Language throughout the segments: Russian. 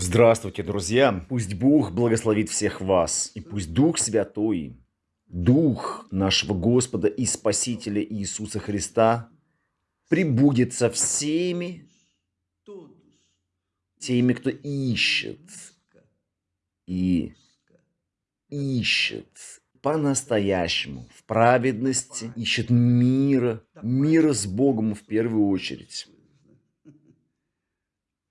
Здравствуйте, друзья! Пусть Бог благословит всех вас, и пусть Дух Святой, Дух нашего Господа и Спасителя Иисуса Христа прибудет со всеми теми, кто ищет и ищет по-настоящему, в праведности, ищет мира, мира с Богом в первую очередь.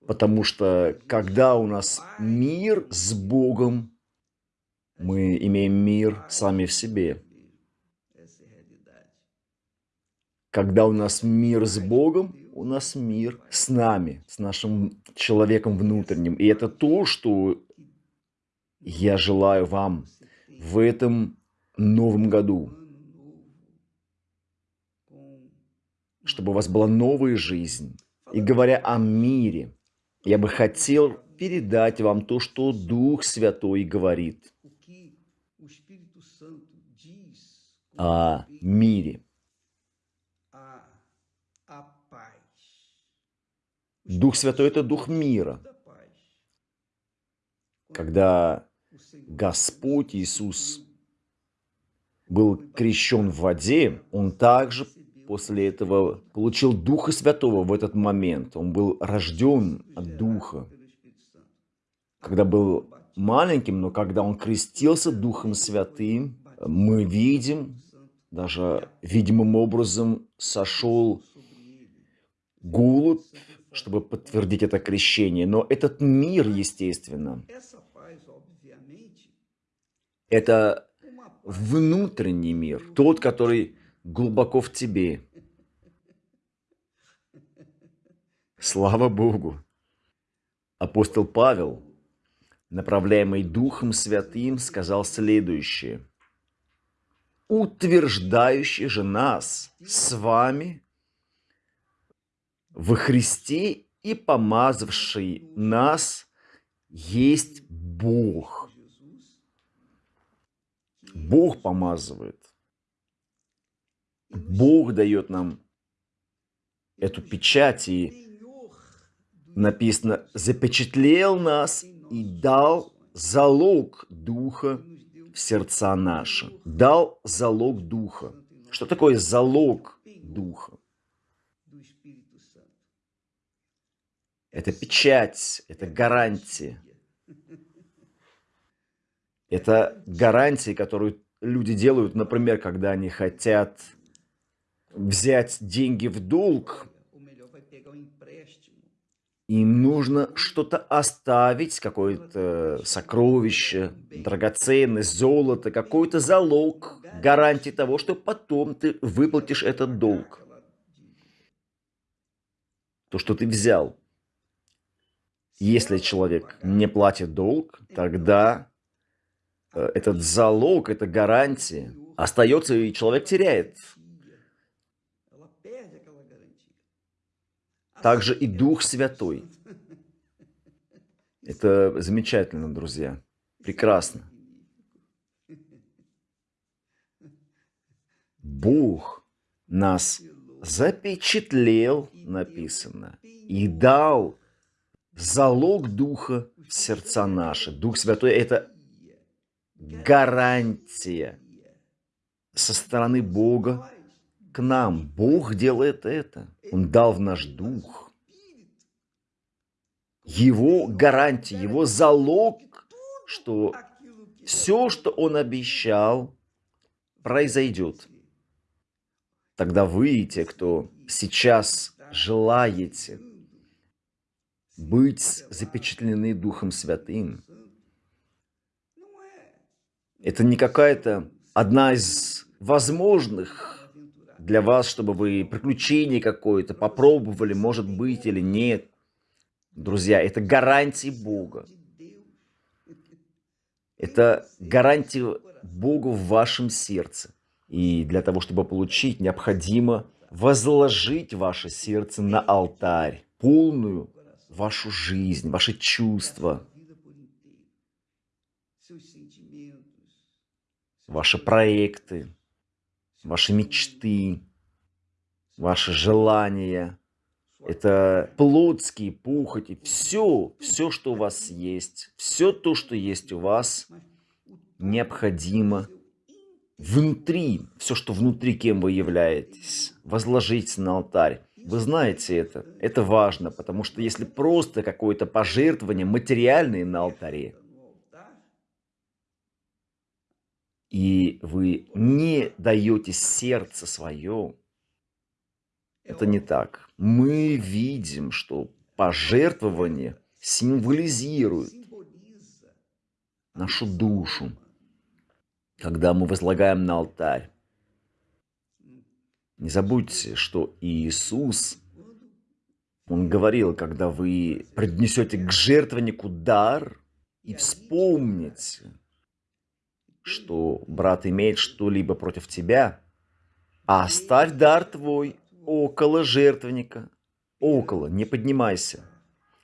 Потому что когда у нас мир с Богом, мы имеем мир сами в себе. Когда у нас мир с Богом, у нас мир с нами, с нашим человеком внутренним. И это то, что я желаю вам в этом новом году. Чтобы у вас была новая жизнь. И говоря о мире, я бы хотел передать вам то, что Дух Святой говорит о мире. Дух Святой – это Дух мира. Когда Господь Иисус был крещен в воде, Он также после этого получил Духа Святого в этот момент. Он был рожден от Духа. Когда был маленьким, но когда он крестился Духом Святым, мы видим, даже видимым образом сошел голубь, чтобы подтвердить это крещение. Но этот мир, естественно, это внутренний мир, тот, который глубоко в тебе. Слава Богу! Апостол Павел, направляемый Духом Святым, сказал следующее. «Утверждающий же нас с вами во Христе и помазавший нас есть Бог». Бог помазывает. Бог дает нам эту печать, и написано, запечатлел нас и дал залог Духа в сердца наши. Дал залог Духа. Что такое залог Духа? Это печать, это гарантия. Это гарантии, которую люди делают, например, когда они хотят взять деньги в долг, им нужно что-то оставить, какое-то сокровище, драгоценность, золото, какой-то залог, гарантии того, что потом ты выплатишь этот долг. То, что ты взял. Если человек не платит долг, тогда э, этот залог, эта гарантия остается, и человек теряет также и Дух Святой. Это замечательно, друзья. Прекрасно. Бог нас запечатлел, написано, и дал залог Духа в сердца наши. Дух Святой – это гарантия со стороны Бога к нам. Бог делает это. Он дал в наш дух. Его гарантия, его залог, что все, что он обещал, произойдет. Тогда вы, те, кто сейчас желаете быть запечатлены Духом Святым, это не какая-то одна из возможных для вас, чтобы вы приключение какое-то попробовали, может быть или нет. Друзья, это гарантии Бога. Это гарантия Бога в вашем сердце. И для того, чтобы получить, необходимо возложить ваше сердце на алтарь, полную вашу жизнь, ваши чувства, ваши проекты, ваши мечты, ваши желания, это плотские пухоти, все, все, что у вас есть, все то, что есть у вас, необходимо внутри, все, что внутри, кем вы являетесь, возложите на алтарь. Вы знаете это, это важно, потому что если просто какое-то пожертвование материальное на алтаре, и вы не даете сердце свое, это не так. Мы видим, что пожертвование символизирует нашу душу, когда мы возлагаем на алтарь. Не забудьте, что Иисус, Он говорил, когда вы принесете к жертвеннику дар и вспомните, что брат имеет что-либо против тебя, оставь дар твой около жертвенника. Около, не поднимайся.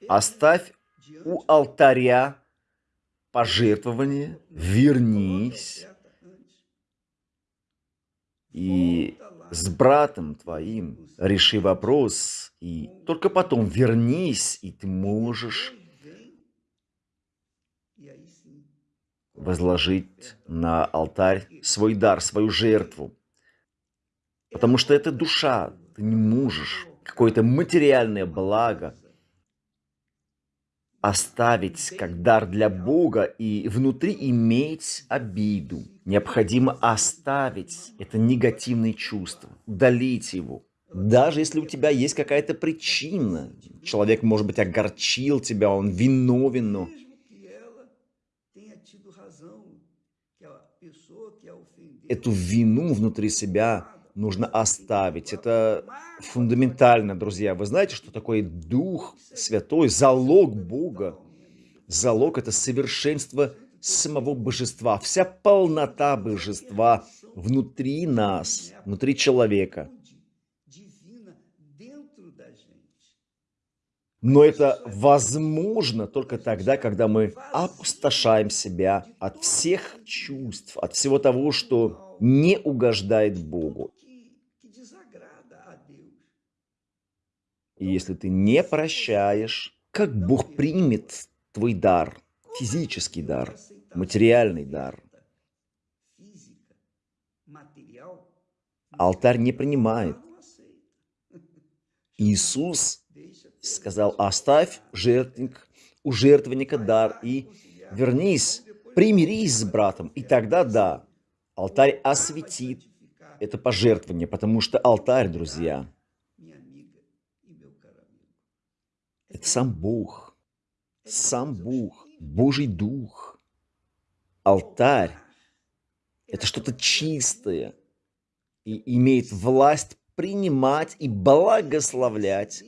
Оставь у алтаря пожертвование, вернись и с братом твоим реши вопрос, и только потом вернись, и ты можешь возложить на алтарь свой дар, свою жертву. Потому что это душа, ты не можешь какое-то материальное благо оставить как дар для Бога и внутри иметь обиду. Необходимо оставить это негативное чувство, удалить его. Даже если у тебя есть какая-то причина, человек, может быть, огорчил тебя, он виновен, но эту вину внутри себя нужно оставить. Это фундаментально, друзья. Вы знаете, что такое Дух Святой, залог Бога? Залог – это совершенство самого Божества, вся полнота Божества внутри нас, внутри человека. Но это возможно только тогда, когда мы опустошаем себя от всех чувств, от всего того, что не угождает Богу. И если ты не прощаешь, как Бог примет твой дар, физический дар, материальный дар? Алтарь не принимает. Иисус сказал, оставь жертвенник, у жертвенника дар и вернись, примирись с братом, и тогда да, алтарь осветит это пожертвование, потому что алтарь, друзья, Это сам Бог. Сам Бог. Божий Дух. Алтарь. Это что-то чистое. И имеет власть принимать и благословлять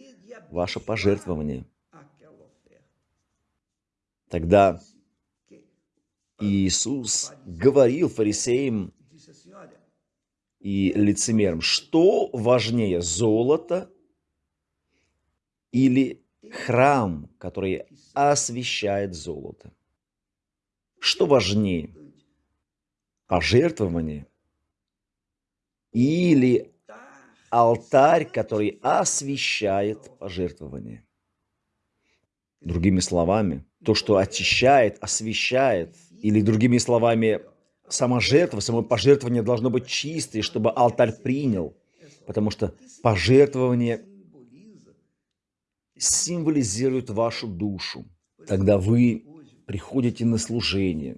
ваше пожертвование. Тогда Иисус говорил фарисеям и лицемерам, что важнее, золото или храм, который освещает золото. Что важнее? Пожертвование или алтарь, который освещает пожертвование? Другими словами, то, что очищает, освещает, или другими словами, сама жертва, само пожертвование должно быть чистое, чтобы алтарь принял, потому что пожертвование символизирует вашу душу. Тогда вы приходите на служение,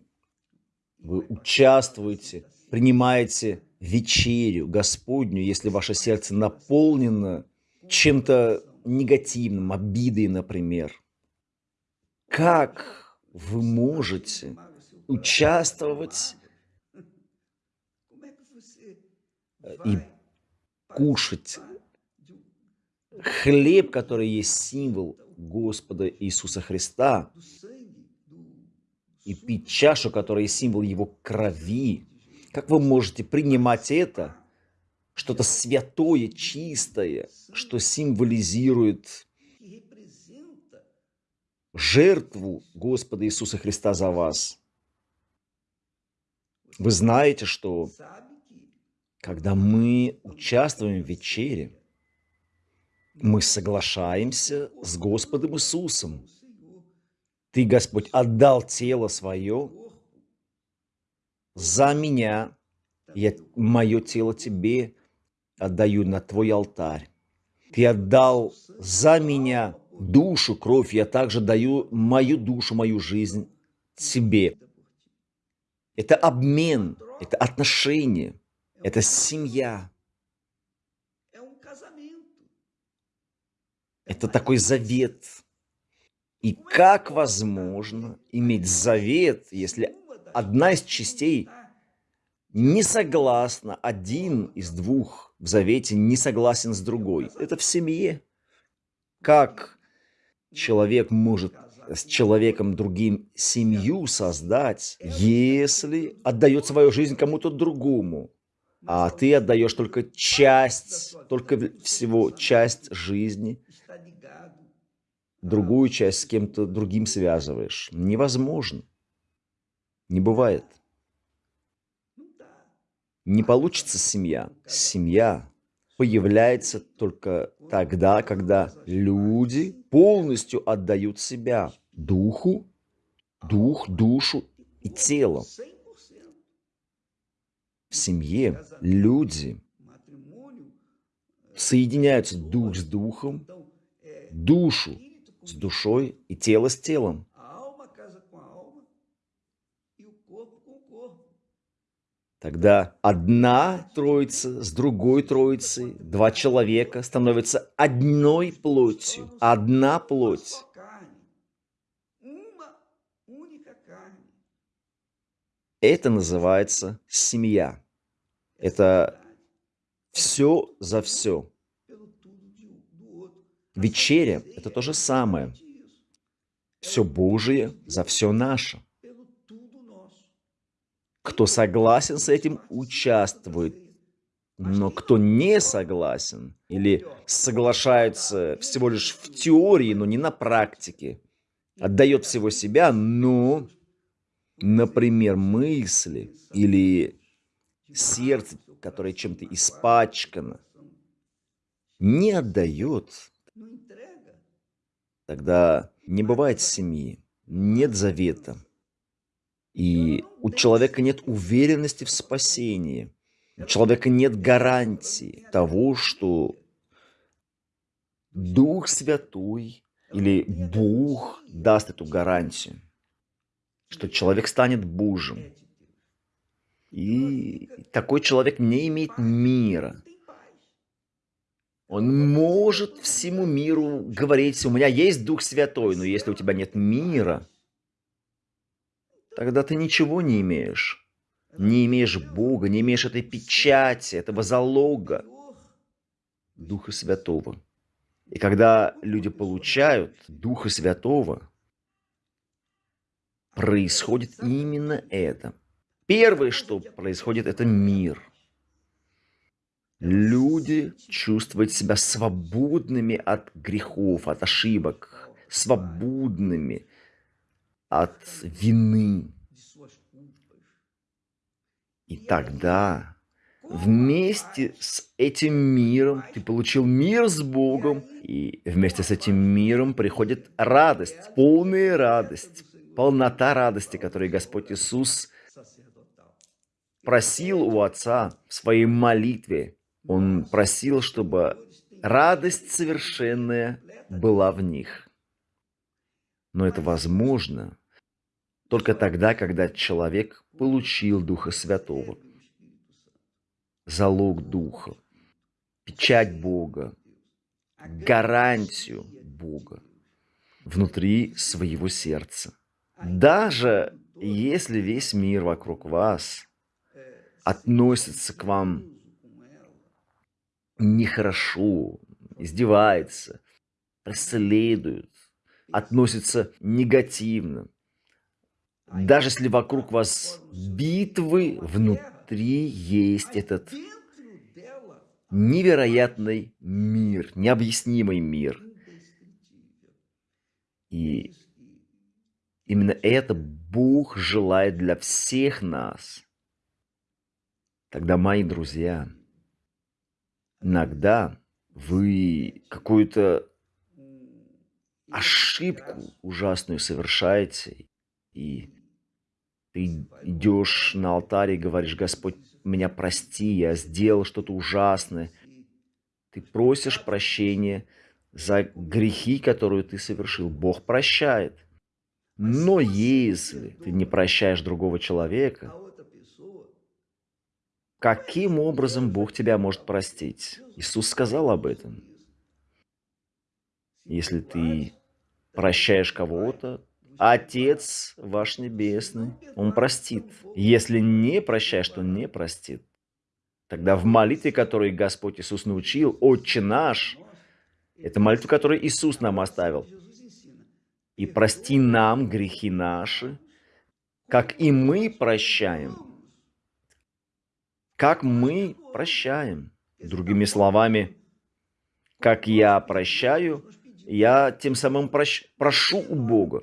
вы участвуете, принимаете вечерю Господню, если ваше сердце наполнено чем-то негативным, обидой, например. Как вы можете участвовать и кушать хлеб, который есть символ Господа Иисуса Христа, и пить чашу, которая есть символ Его крови, как вы можете принимать это, что-то святое, чистое, что символизирует жертву Господа Иисуса Христа за вас? Вы знаете, что когда мы участвуем в вечере, Мы соглашаемся с Господом Иисусом. Ты, Господь, отдал тело свое за меня. Я мое тело тебе отдаю на твой алтарь. Ты отдал за меня душу, кровь. Я также даю мою душу, мою жизнь тебе. Это обмен, это отношение, это семья. Это такой завет. И как возможно иметь завет, если одна из частей не согласна, один из двух в завете не согласен с другой? Это в семье. Как человек может с человеком другим семью создать, если отдает свою жизнь кому-то другому, а ты отдаешь только часть, только всего часть жизни, другую часть с кем-то другим связываешь. Невозможно. Не бывает. Не получится семья. Семья появляется только тогда, когда люди полностью отдают себя духу, дух, душу и тело. В семье люди соединяются дух с духом, душу с душой и тело с телом. Тогда одна троица с другой троицей, два человека становятся одной плотью, одна плоть. Это называется семья. Это все за все. Вечеря – это то же самое. Все Божие за все наше. Кто согласен с этим, участвует. Но кто не согласен или соглашается всего лишь в теории, но не на практике, отдает всего себя, но, например, мысли или сердце, которое чем-то испачкано, не отдает, тогда не бывает семьи, нет завета. И у человека нет уверенности в спасении. У человека нет гарантии того, что Дух Святой или Бог даст эту гарантию, что человек станет Божьим. И такой человек не имеет мира. Он может всему миру говорить, у меня есть Дух Святой, но если у тебя нет мира, тогда ты ничего не имеешь. Не имеешь Бога, не имеешь этой печати, этого залога Духа Святого. И когда люди получают Духа Святого, происходит именно это. Первое, что происходит, это мир. Люди чувствуют себя свободными от грехов, от ошибок, свободными от вины. И тогда вместе с этим миром ты получил мир с Богом, и вместе с этим миром приходит радость, полная радость, полнота радости, которую Господь Иисус просил у Отца в своей молитве. Он просил, чтобы радость совершенная была в них. Но это возможно только тогда, когда человек получил Духа Святого. Залог Духа, печать Бога, гарантию Бога внутри своего сердца. Даже если весь мир вокруг вас относится к вам нехорошо, издевается, преследует, относится негативно. Даже если вокруг вас битвы, внутри есть этот невероятный мир, необъяснимый мир. И именно это Бог желает для всех нас. Тогда, мои друзья, иногда Вы какую-то ошибку ужасную совершаете, и ты идешь на алтарь и говоришь: "Господь, меня прости, я сделал что-то ужасное". Ты просишь прощения за грехи, которые ты совершил. Бог прощает. Но если ты не прощаешь другого человека каким образом Бог тебя может простить? Иисус сказал об этом. Если ты прощаешь кого-то, Отец ваш Небесный, Он простит. Если не прощаешь, то не простит. Тогда в молитве, которую Господь Иисус научил, «Отче наш», это молитва, которую Иисус нам оставил. «И прости нам грехи наши, как и мы прощаем». Как мы прощаем. Другими словами, как я прощаю, я тем самым прощ... прошу у Бога.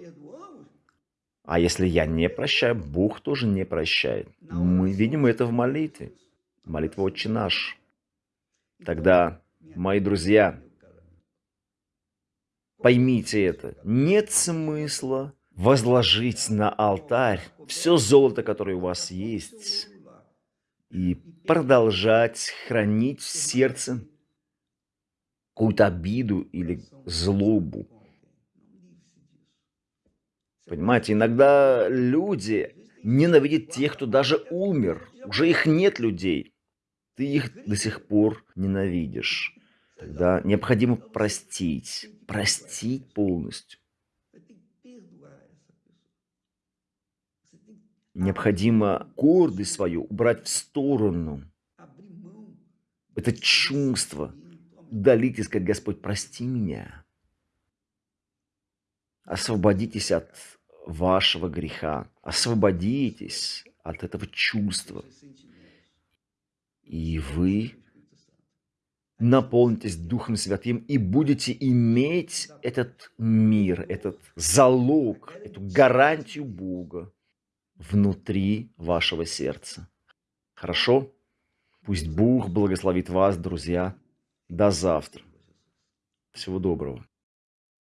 А если я не прощаю, Бог тоже не прощает. Мы видим это в молитве. Молитва «Отче наш». Тогда, мои друзья, поймите это. Нет смысла возложить на алтарь все золото, которое у вас есть, и продолжать хранить в сердце какую-то обиду или злобу. Понимаете, иногда люди ненавидят тех, кто даже умер. Уже их нет людей. Ты их до сих пор ненавидишь. Тогда необходимо простить. Простить полностью. Необходимо гордость свою убрать в сторону. Это чувство. Удалить и сказать, Господь, прости меня. Освободитесь от вашего греха. Освободитесь от этого чувства. И вы наполнитесь Духом Святым и будете иметь этот мир, этот залог, эту гарантию Бога внутри вашего сердца. Хорошо? Пусть Бог благословит вас, друзья. До завтра. Всего доброго.